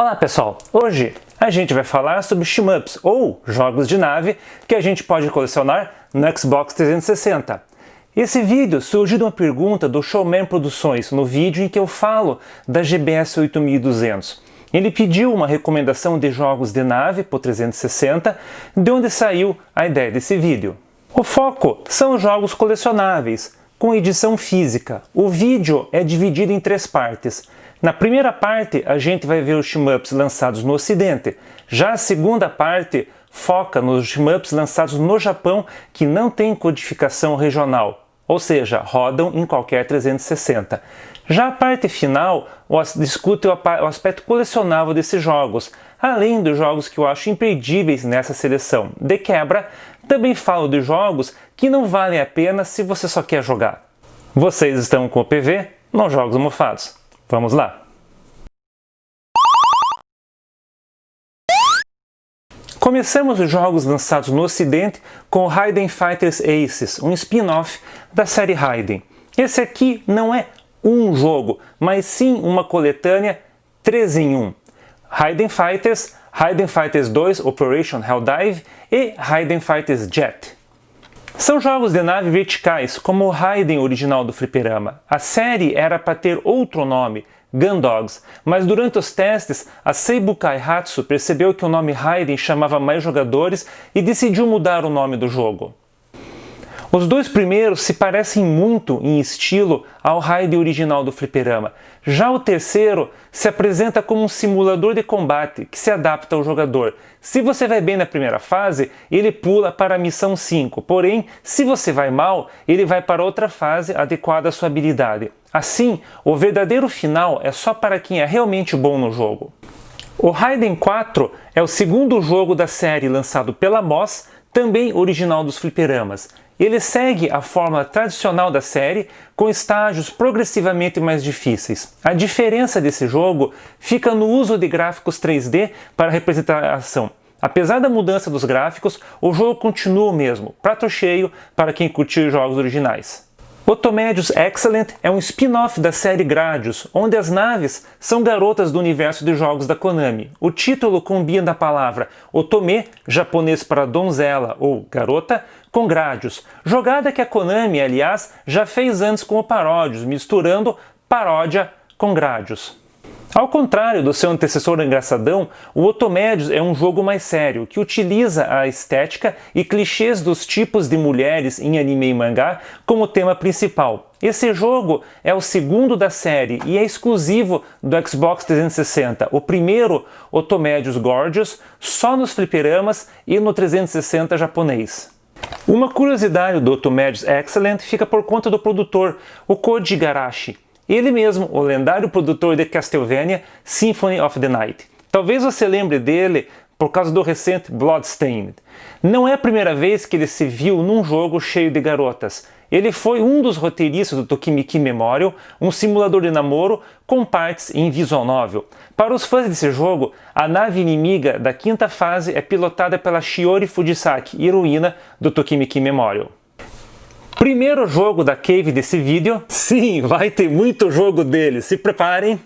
Olá pessoal, hoje a gente vai falar sobre shmups ou jogos de nave que a gente pode colecionar no Xbox 360. Esse vídeo surgiu de uma pergunta do Showman Produções no vídeo em que eu falo da GBS 8200. Ele pediu uma recomendação de jogos de nave por 360, de onde saiu a ideia desse vídeo. O foco são jogos colecionáveis, com edição física. O vídeo é dividido em três partes. Na primeira parte, a gente vai ver os shmups lançados no ocidente. Já a segunda parte foca nos shmups lançados no Japão que não tem codificação regional, ou seja, rodam em qualquer 360. Já a parte final discute o aspecto colecionável desses jogos, além dos jogos que eu acho imperdíveis nessa seleção. De quebra, também falo de jogos que não valem a pena se você só quer jogar. Vocês estão com o PV nos Jogos Mofados. Vamos lá! Começamos os jogos lançados no ocidente com Raiden Fighters Aces, um spin-off da série Raiden. Esse aqui não é um jogo, mas sim uma coletânea 3 em 1. Raiden Fighters, Raiden Fighters 2 Operation Helldive e Raiden Fighters Jet. São jogos de nave verticais, como o Raiden original do fliperama. A série era para ter outro nome, Gundogs, mas durante os testes, a Seibu Kaihatsu percebeu que o nome Raiden chamava mais jogadores e decidiu mudar o nome do jogo. Os dois primeiros se parecem muito em estilo ao Raiden original do fliperama. Já o terceiro se apresenta como um simulador de combate que se adapta ao jogador. Se você vai bem na primeira fase, ele pula para a missão 5, porém, se você vai mal, ele vai para outra fase adequada à sua habilidade. Assim, o verdadeiro final é só para quem é realmente bom no jogo. O Raiden 4 é o segundo jogo da série lançado pela Moss, também original dos fliperamas. Ele segue a fórmula tradicional da série, com estágios progressivamente mais difíceis. A diferença desse jogo fica no uso de gráficos 3D para representar a ação. Apesar da mudança dos gráficos, o jogo continua o mesmo, prato cheio para quem curtiu jogos originais. Otomédios Excellent é um spin-off da série Gradius, onde as naves são garotas do universo de jogos da Konami. O título combina a palavra Otome, japonês para donzela ou garota, com Gradius, jogada que a Konami, aliás, já fez antes com o Paródios, misturando paródia com Gradius. Ao contrário do seu antecessor engraçadão, o Otomédios é um jogo mais sério, que utiliza a estética e clichês dos tipos de mulheres em anime e mangá como tema principal. Esse jogo é o segundo da série e é exclusivo do Xbox 360. O primeiro, Otomédios Gorgeous, só nos fliperamas e no 360 japonês. Uma curiosidade do Otomédios Excellent fica por conta do produtor, o Koji Garashi. Ele mesmo, o lendário produtor de Castlevania Symphony of the Night. Talvez você lembre dele por causa do recente Bloodstained. Não é a primeira vez que ele se viu num jogo cheio de garotas. Ele foi um dos roteiristas do Tokimiki Memorial, um simulador de namoro com partes em visual novel. Para os fãs desse jogo, a nave inimiga da quinta fase é pilotada pela Shiori Fujisaki, heroína do Tokimiki Memorial. Primeiro jogo da Cave desse vídeo, sim, vai ter muito jogo dele, se preparem.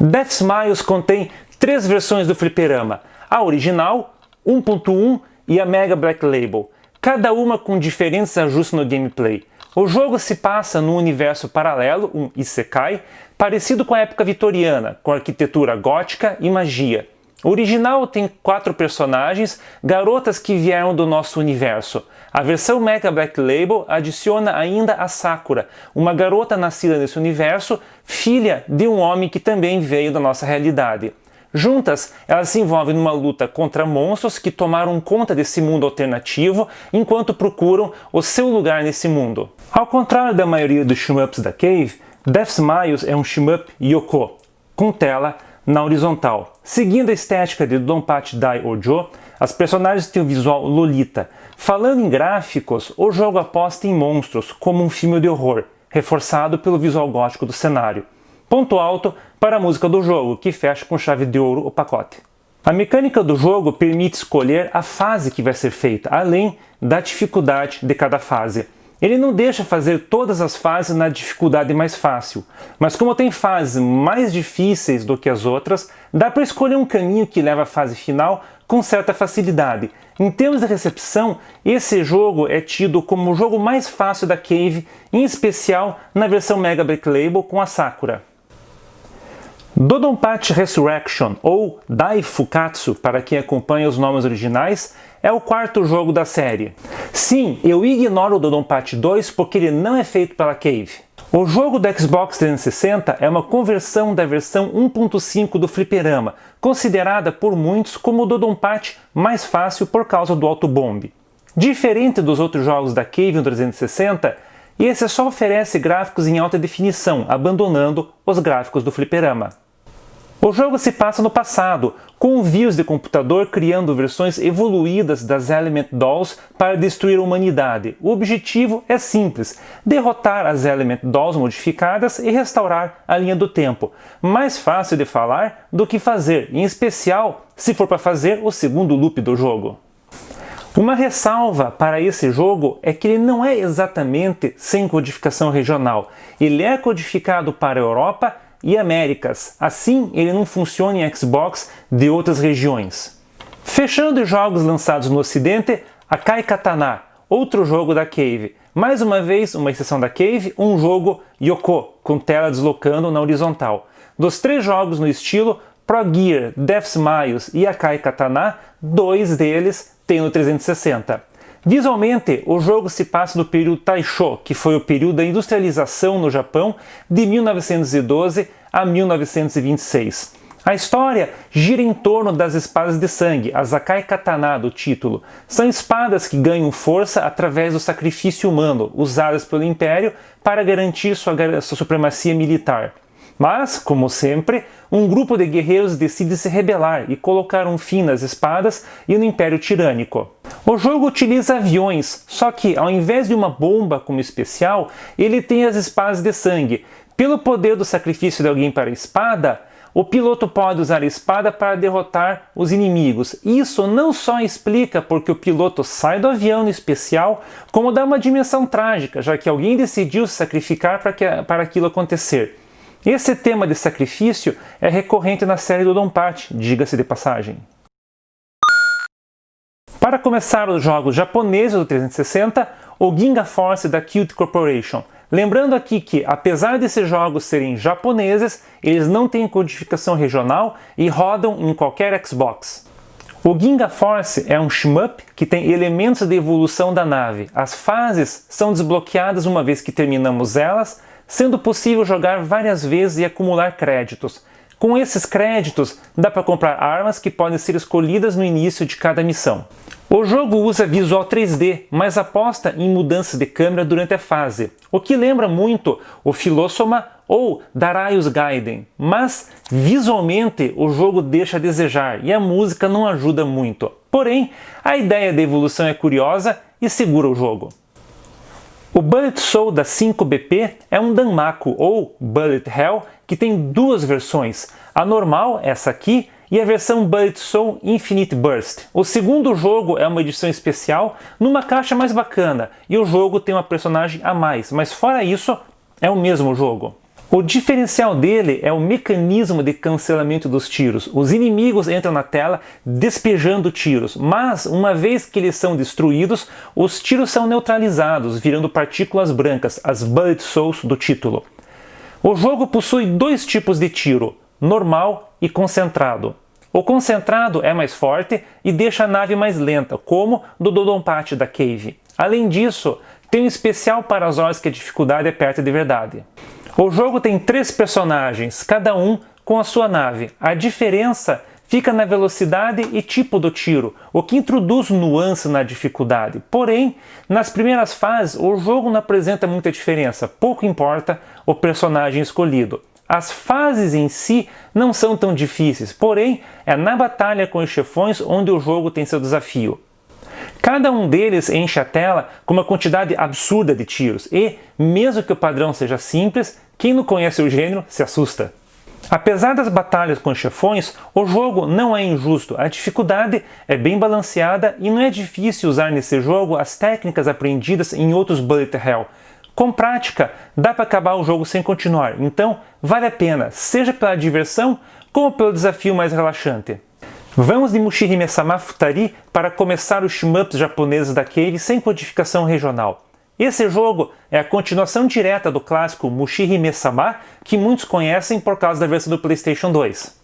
Death Smiles contém três versões do fliperama, a original, 1.1 e a Mega Black Label, cada uma com diferentes ajustes no gameplay. O jogo se passa num universo paralelo, um Isekai, parecido com a época vitoriana, com arquitetura gótica e magia. O original tem quatro personagens, garotas que vieram do nosso universo. A versão Mega Black Label adiciona ainda a Sakura, uma garota nascida nesse universo, filha de um homem que também veio da nossa realidade. Juntas, elas se envolvem numa luta contra monstros que tomaram conta desse mundo alternativo enquanto procuram o seu lugar nesse mundo. Ao contrário da maioria dos shmups da Cave, Death Smiles é um shmup Yoko, com tela na horizontal. Seguindo a estética de Donpachi Dai Ojo, as personagens têm o visual lolita. Falando em gráficos, o jogo aposta em monstros, como um filme de horror, reforçado pelo visual gótico do cenário. Ponto alto para a música do jogo, que fecha com chave de ouro o pacote. A mecânica do jogo permite escolher a fase que vai ser feita, além da dificuldade de cada fase. Ele não deixa fazer todas as fases na dificuldade mais fácil, mas como tem fases mais difíceis do que as outras, dá para escolher um caminho que leva à fase final com certa facilidade. Em termos de recepção, esse jogo é tido como o jogo mais fácil da Cave, em especial na versão Mega Black Label com a Sakura. Dodonpachi Resurrection, ou Dai Fukatsu para quem acompanha os nomes originais, é o quarto jogo da série. Sim, eu ignoro o Dodonpachi 2 porque ele não é feito pela Cave. O jogo do Xbox 360 é uma conversão da versão 1.5 do fliperama, considerada por muitos como o Dodonpachi mais fácil por causa do autobomb. Diferente dos outros jogos da Cave no 360, esse só oferece gráficos em alta definição, abandonando os gráficos do fliperama. O jogo se passa no passado, com vírus de computador criando versões evoluídas das Element Dolls para destruir a humanidade. O objetivo é simples, derrotar as Element Dolls modificadas e restaurar a linha do tempo. Mais fácil de falar do que fazer, em especial se for para fazer o segundo loop do jogo. Uma ressalva para esse jogo é que ele não é exatamente sem codificação regional. Ele é codificado para a Europa e Américas. Assim, ele não funciona em Xbox de outras regiões. Fechando os jogos lançados no ocidente, Akai Katana, outro jogo da Cave. Mais uma vez, uma exceção da Cave, um jogo Yoko, com tela deslocando na horizontal. Dos três jogos no estilo, Pro Gear, Death Smiles e Akai Katana, dois deles tem no 360. Visualmente, o jogo se passa no período Taisho, que foi o período da industrialização no Japão de 1912 a 1926. A história gira em torno das espadas de sangue, as Akai Katana do título. São espadas que ganham força através do sacrifício humano, usadas pelo Império para garantir sua, sua supremacia militar. Mas, como sempre, um grupo de guerreiros decide se rebelar e colocar um fim nas espadas e no Império Tirânico. O jogo utiliza aviões, só que ao invés de uma bomba como especial, ele tem as espadas de sangue. Pelo poder do sacrifício de alguém para a espada, o piloto pode usar a espada para derrotar os inimigos. Isso não só explica porque o piloto sai do avião no especial, como dá uma dimensão trágica, já que alguém decidiu se sacrificar para, que, para aquilo acontecer. Esse tema de sacrifício é recorrente na série do Donpachi, diga-se de passagem. Para começar os jogos japoneses do 360, o Ginga Force da Cute Corporation. Lembrando aqui que, apesar desses jogos serem japoneses, eles não têm codificação regional e rodam em qualquer Xbox. O Ginga Force é um shmup que tem elementos de evolução da nave. As fases são desbloqueadas uma vez que terminamos elas, sendo possível jogar várias vezes e acumular créditos. Com esses créditos, dá para comprar armas que podem ser escolhidas no início de cada missão. O jogo usa visual 3D, mas aposta em mudanças de câmera durante a fase, o que lembra muito o Philosoma ou Daraius Gaiden, mas visualmente o jogo deixa a desejar e a música não ajuda muito. Porém, a ideia da evolução é curiosa e segura o jogo. O Bullet Soul da 5BP é um Danmaku ou Bullet Hell que tem duas versões, a normal, essa aqui, e a versão Bullet Soul Infinite Burst. O segundo jogo é uma edição especial numa caixa mais bacana e o jogo tem uma personagem a mais, mas fora isso é o mesmo jogo. O diferencial dele é o mecanismo de cancelamento dos tiros. Os inimigos entram na tela despejando tiros, mas uma vez que eles são destruídos, os tiros são neutralizados, virando partículas brancas, as Bullet Souls do título. O jogo possui dois tipos de tiro, normal e concentrado. O concentrado é mais forte e deixa a nave mais lenta, como do Dodonpachi da Cave. Além disso, tem um especial para as horas que a dificuldade é perto de verdade. O jogo tem três personagens, cada um com a sua nave. A diferença fica na velocidade e tipo do tiro, o que introduz nuance na dificuldade. Porém, nas primeiras fases, o jogo não apresenta muita diferença, pouco importa o personagem escolhido. As fases em si não são tão difíceis, porém é na batalha com os chefões onde o jogo tem seu desafio. Cada um deles enche a tela com uma quantidade absurda de tiros e, mesmo que o padrão seja simples, quem não conhece o gênero se assusta. Apesar das batalhas com chefões, o jogo não é injusto, a dificuldade é bem balanceada e não é difícil usar nesse jogo as técnicas aprendidas em outros Bullet Hell. Com prática, dá para acabar o jogo sem continuar, então vale a pena, seja pela diversão como pelo desafio mais relaxante. Vamos de Mushihime Sama Futari para começar os shmups japoneses da Cave sem codificação regional. Esse jogo é a continuação direta do clássico Mushihime Sama, que muitos conhecem por causa da versão do PlayStation 2.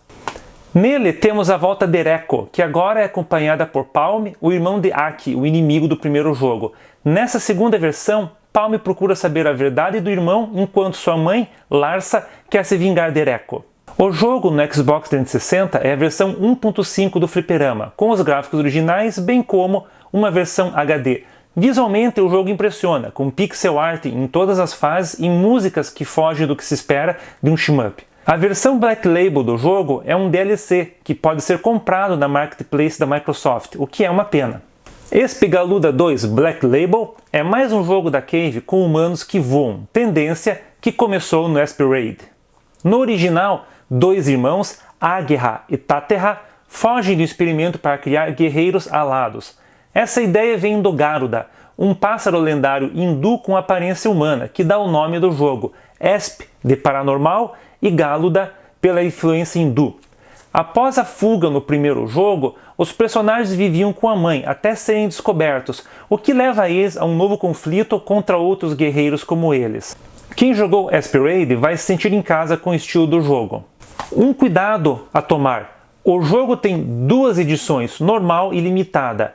Nele temos a volta de Ereko, que agora é acompanhada por Palme, o irmão de Aki, o inimigo do primeiro jogo. Nessa segunda versão, Palme procura saber a verdade do irmão, enquanto sua mãe, Larsa, quer se vingar de Ereko. O jogo no Xbox 360 é a versão 1.5 do fliperama, com os gráficos originais, bem como uma versão HD, Visualmente o jogo impressiona, com pixel art em todas as fases e músicas que fogem do que se espera de um shmup. A versão Black Label do jogo é um DLC que pode ser comprado na Marketplace da Microsoft, o que é uma pena. Espigaluda 2 Black Label é mais um jogo da Cave com humanos que voam, tendência que começou no Raid. No original, dois irmãos, Aguerra e Taterra, fogem do experimento para criar guerreiros alados, essa ideia vem do Garuda, um pássaro lendário hindu com aparência humana, que dá o nome do jogo, Esp, de paranormal, e Galuda, pela influência hindu. Após a fuga no primeiro jogo, os personagens viviam com a mãe até serem descobertos, o que leva eles a um novo conflito contra outros guerreiros como eles. Quem jogou Aspirade vai se sentir em casa com o estilo do jogo. Um cuidado a tomar. O jogo tem duas edições, normal e limitada.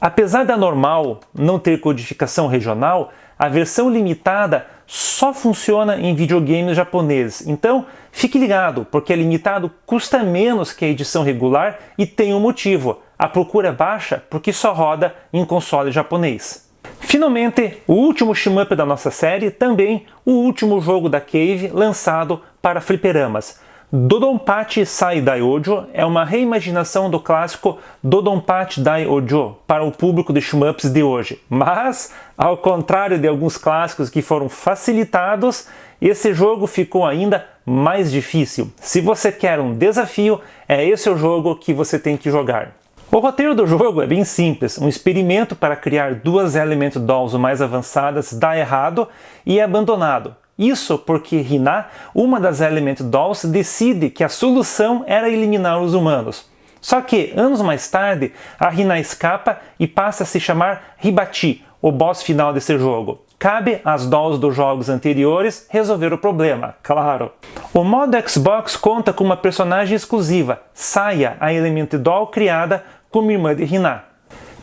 Apesar da normal não ter codificação regional, a versão limitada só funciona em videogames japoneses. Então, fique ligado, porque a limitado custa menos que a edição regular e tem um motivo. A procura é baixa porque só roda em console japonês. Finalmente, o último shmup da nossa série, também o último jogo da Cave lançado para fliperamas. Dodonpachi Sai Daiojo é uma reimaginação do clássico Dodonpachi Daiojo para o público de shmups de hoje. Mas, ao contrário de alguns clássicos que foram facilitados, esse jogo ficou ainda mais difícil. Se você quer um desafio, é esse o jogo que você tem que jogar. O roteiro do jogo é bem simples, um experimento para criar duas Element Dolls mais avançadas dá errado e é abandonado. Isso porque Rina, uma das Element Dolls, decide que a solução era eliminar os humanos. Só que, anos mais tarde, a Rina escapa e passa a se chamar Hibachi, o boss final desse jogo. Cabe às dolls dos jogos anteriores resolver o problema, claro. O modo Xbox conta com uma personagem exclusiva, Saya, a Element Doll criada como irmã de Rina.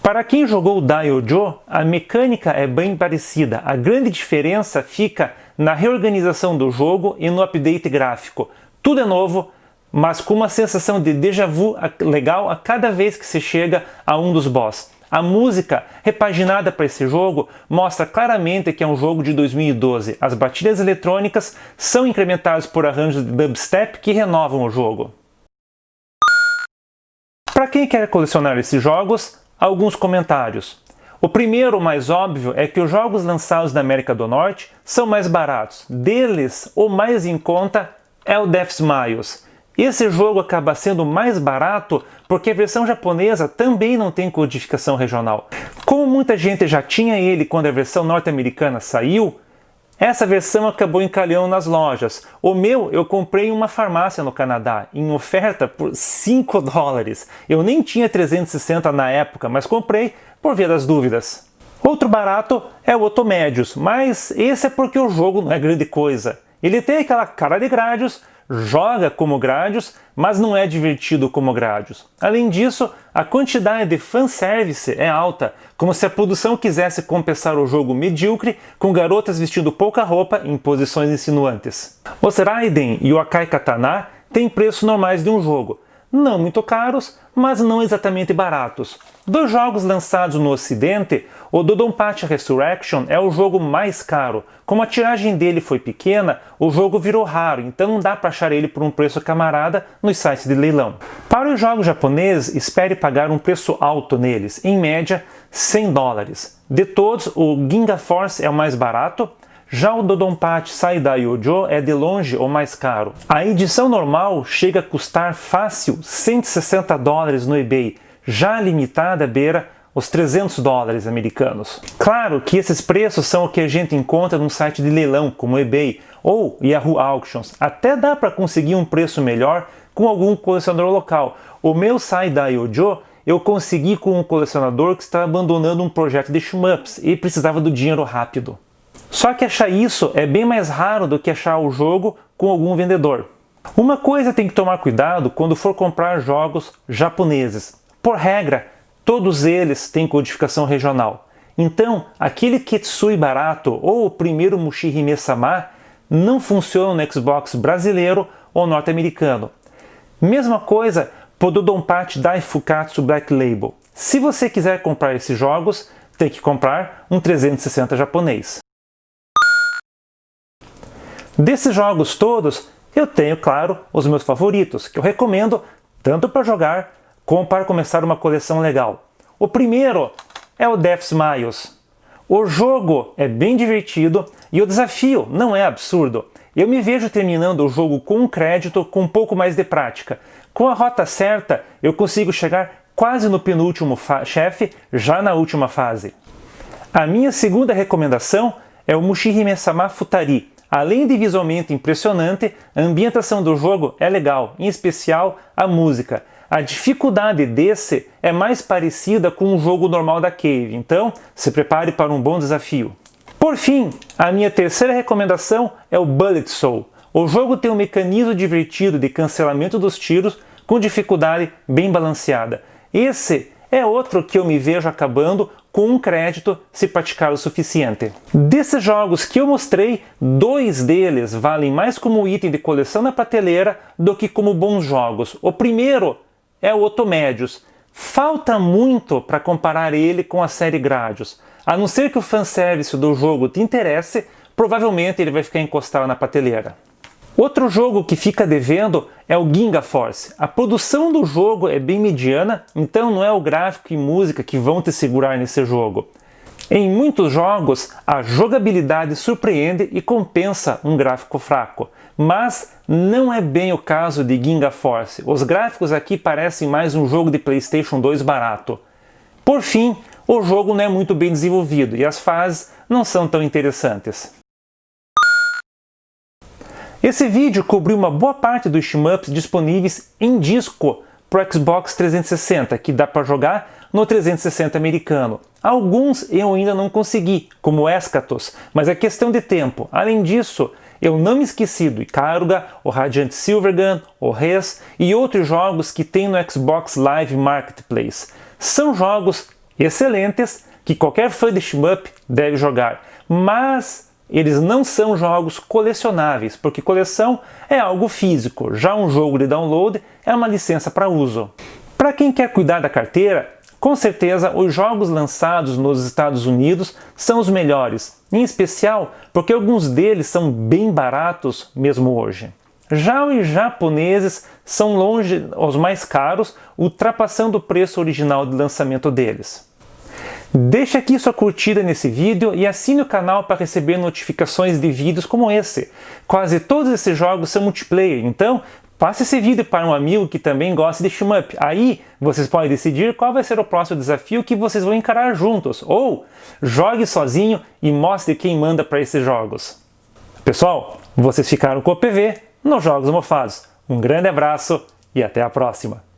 Para quem jogou Daiojo, a mecânica é bem parecida. A grande diferença fica na reorganização do jogo e no update gráfico. Tudo é novo, mas com uma sensação de déjà vu legal a cada vez que se chega a um dos boss. A música repaginada para esse jogo mostra claramente que é um jogo de 2012. As batidas eletrônicas são incrementadas por arranjos de dubstep que renovam o jogo. Para quem quer colecionar esses jogos, alguns comentários. O primeiro, mais óbvio, é que os jogos lançados na América do Norte são mais baratos. Deles, o mais em conta é o Death Smiles. Esse jogo acaba sendo mais barato porque a versão japonesa também não tem codificação regional. Como muita gente já tinha ele quando a versão norte-americana saiu, essa versão acabou encalhando nas lojas. O meu eu comprei em uma farmácia no Canadá, em oferta por 5 dólares. Eu nem tinha 360 na época, mas comprei por via das dúvidas. Outro barato é o Otomédios, mas esse é porque o jogo não é grande coisa. Ele tem aquela cara de Gradius, joga como Gradius, mas não é divertido como Gradius. Além disso, a quantidade de fanservice é alta, como se a produção quisesse compensar o jogo medíocre com garotas vestindo pouca roupa em posições insinuantes. Os Raiden e o Akai Katana têm preços normais de um jogo, não muito caros, mas não exatamente baratos. Dos jogos lançados no ocidente, o Dodonpachi Resurrection é o jogo mais caro. Como a tiragem dele foi pequena, o jogo virou raro, então não dá para achar ele por um preço camarada nos sites de leilão. Para os jogos japoneses, espere pagar um preço alto neles, em média 100 dólares. De todos, o Ginga Force é o mais barato, Já o Dodonpachi Saidai Yojo é de longe o mais caro. A edição normal chega a custar fácil 160 dólares no eBay, já limitada beira os 300 dólares americanos. Claro que esses preços são o que a gente encontra num site de leilão como eBay ou Yahoo Auctions. Até dá para conseguir um preço melhor com algum colecionador local. O meu Saidai Yojo eu consegui com um colecionador que estava abandonando um projeto de shmups e precisava do dinheiro rápido. Só que achar isso é bem mais raro do que achar o jogo com algum vendedor. Uma coisa tem que tomar cuidado quando for comprar jogos japoneses. Por regra, todos eles têm codificação regional. Então, aquele Ketsui barato ou o primeiro Mushihime Sama não funciona no Xbox brasileiro ou norte-americano. Mesma coisa para o Donpachi Daifukatsu Black Label. Se você quiser comprar esses jogos, tem que comprar um 360 japonês. Desses jogos todos, eu tenho, claro, os meus favoritos, que eu recomendo tanto para jogar como para começar uma coleção legal. O primeiro é o Death Smiles. O jogo é bem divertido e o desafio não é absurdo. Eu me vejo terminando o jogo com um crédito com um pouco mais de prática. Com a rota certa, eu consigo chegar quase no penúltimo chefe, já na última fase. A minha segunda recomendação é o Mushihime-sama Futari. Além de visualmente impressionante, a ambientação do jogo é legal, em especial a música. A dificuldade desse é mais parecida com um jogo normal da Cave, então se prepare para um bom desafio. Por fim, a minha terceira recomendação é o Bullet Soul. O jogo tem um mecanismo divertido de cancelamento dos tiros com dificuldade bem balanceada. Esse é outro que eu me vejo acabando com um crédito se praticar o suficiente. Desses jogos que eu mostrei, dois deles valem mais como item de coleção na prateleira do que como bons jogos. O primeiro é o Otomédios. Falta muito para comparar ele com a série Gradius. A não ser que o fanservice do jogo te interesse, provavelmente ele vai ficar encostado na prateleira. Outro jogo que fica devendo é o Ginga Force. A produção do jogo é bem mediana, então não é o gráfico e música que vão te segurar nesse jogo. Em muitos jogos, a jogabilidade surpreende e compensa um gráfico fraco, mas não é bem o caso de Ginga Force. Os gráficos aqui parecem mais um jogo de Playstation 2 barato. Por fim, o jogo não é muito bem desenvolvido e as fases não são tão interessantes. Esse vídeo cobriu uma boa parte dos shmups disponíveis em disco para o Xbox 360, que dá para jogar no 360 americano. Alguns eu ainda não consegui, como Escatos, mas é questão de tempo. Além disso, eu não me esqueci do Ikaruga, o Radiant Silvergun, o Res e outros jogos que tem no Xbox Live Marketplace. São jogos excelentes que qualquer fã de shmup deve jogar, mas eles não são jogos colecionáveis, porque coleção é algo físico, já um jogo de download é uma licença para uso. Para quem quer cuidar da carteira, com certeza, os jogos lançados nos Estados Unidos são os melhores, em especial porque alguns deles são bem baratos mesmo hoje. Já os japoneses são longe os mais caros, ultrapassando o preço original de lançamento deles. Deixe aqui sua curtida nesse vídeo e assine o canal para receber notificações de vídeos como esse. Quase todos esses jogos são multiplayer, então Passe esse vídeo para um amigo que também gosta de shmup. Aí vocês podem decidir qual vai ser o próximo desafio que vocês vão encarar juntos. Ou jogue sozinho e mostre quem manda para esses jogos. Pessoal, vocês ficaram com o PV nos Jogos Mofados. Um grande abraço e até a próxima!